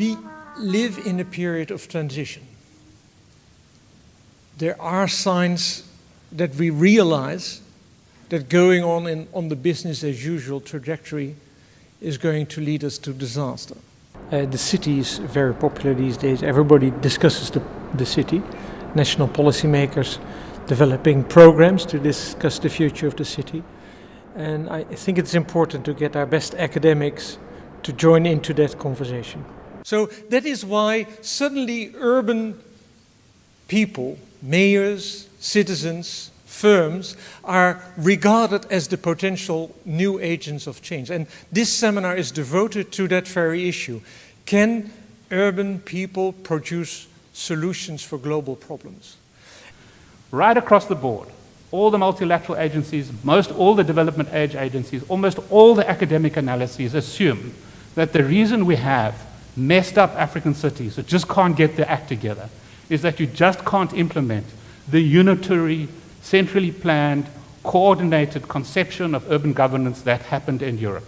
We live in a period of transition. There are signs that we realize that going on in, on the business as usual trajectory is going to lead us to disaster. Uh, the city is very popular these days. Everybody discusses the, the city. National policymakers developing programs to discuss the future of the city. And I think it's important to get our best academics to join into that conversation. So that is why suddenly urban people, mayors, citizens, firms are regarded as the potential new agents of change. And this seminar is devoted to that very issue. Can urban people produce solutions for global problems? Right across the board, all the multilateral agencies, most all the development aid agencies, almost all the academic analyses assume that the reason we have messed up African cities that just can't get their act together is that you just can't implement the unitary, centrally planned, coordinated conception of urban governance that happened in Europe.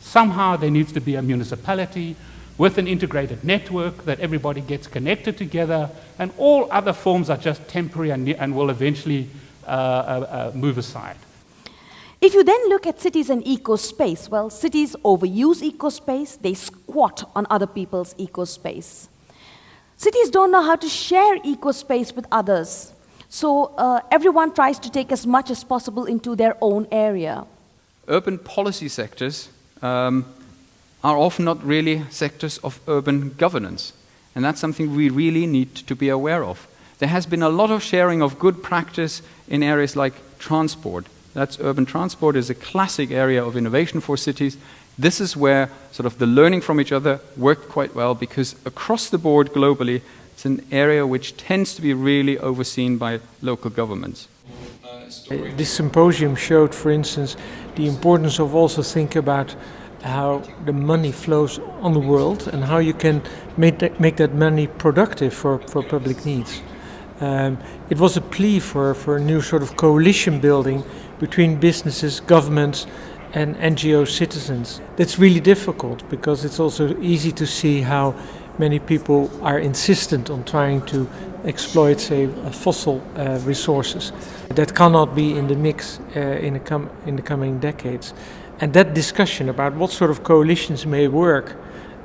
Somehow there needs to be a municipality with an integrated network that everybody gets connected together, and all other forms are just temporary and, and will eventually uh, uh, uh, move aside. If you then look at cities and eco-space, well, cities overuse eco-space, they squat on other people's eco-space. Cities don't know how to share eco-space with others, so uh, everyone tries to take as much as possible into their own area. Urban policy sectors um, are often not really sectors of urban governance, and that's something we really need to be aware of. There has been a lot of sharing of good practice in areas like transport, that's urban transport is a classic area of innovation for cities. This is where sort of the learning from each other worked quite well because across the board globally, it's an area which tends to be really overseen by local governments. This symposium showed, for instance, the importance of also think about how the money flows on the world and how you can make that, make that money productive for, for public needs. Um, it was a plea for, for a new sort of coalition building between businesses, governments and NGO citizens. That's really difficult because it's also easy to see how many people are insistent on trying to exploit, say, fossil uh, resources. That cannot be in the mix uh, in, in the coming decades. And that discussion about what sort of coalitions may work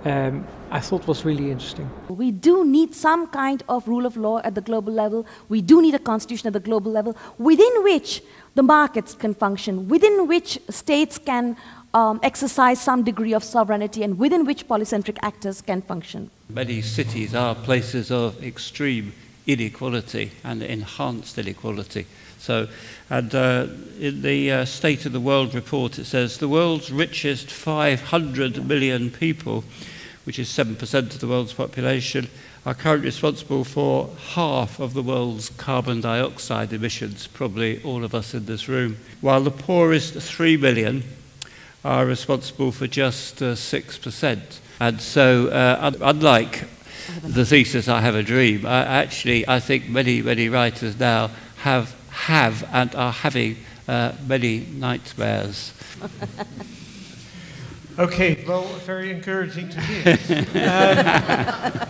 um, I thought was really interesting. We do need some kind of rule of law at the global level. We do need a constitution at the global level within which the markets can function, within which states can um, exercise some degree of sovereignty and within which polycentric actors can function. Many cities are places of extreme inequality and enhanced inequality. So, and uh, in the uh, State of the World report, it says the world's richest 500 million people, which is 7% of the world's population, are currently responsible for half of the world's carbon dioxide emissions, probably all of us in this room, while the poorest 3 million are responsible for just uh, 6%. And so, uh, unlike the thesis I have a dream, I, actually, I think many, many writers now have, have and are having uh, many nightmares. Okay, well, very encouraging to hear.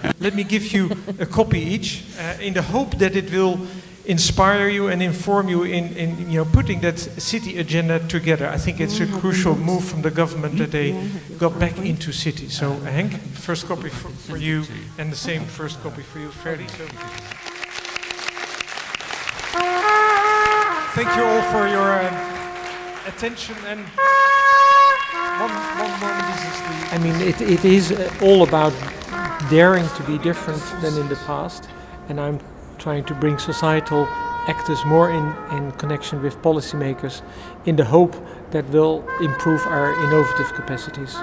um, let me give you a copy each, uh, in the hope that it will inspire you and inform you in, in you know putting that city agenda together. I think it's a crucial move from the government that they got back into cities. So, Henk, first copy for, for you, and the same first copy for you, Ferdy. So. Thank you all for your uh, attention and. One, one moment I mean, it, it is all about daring to be different than in the past, and I'm trying to bring societal actors more in, in connection with policymakers in the hope that will improve our innovative capacities.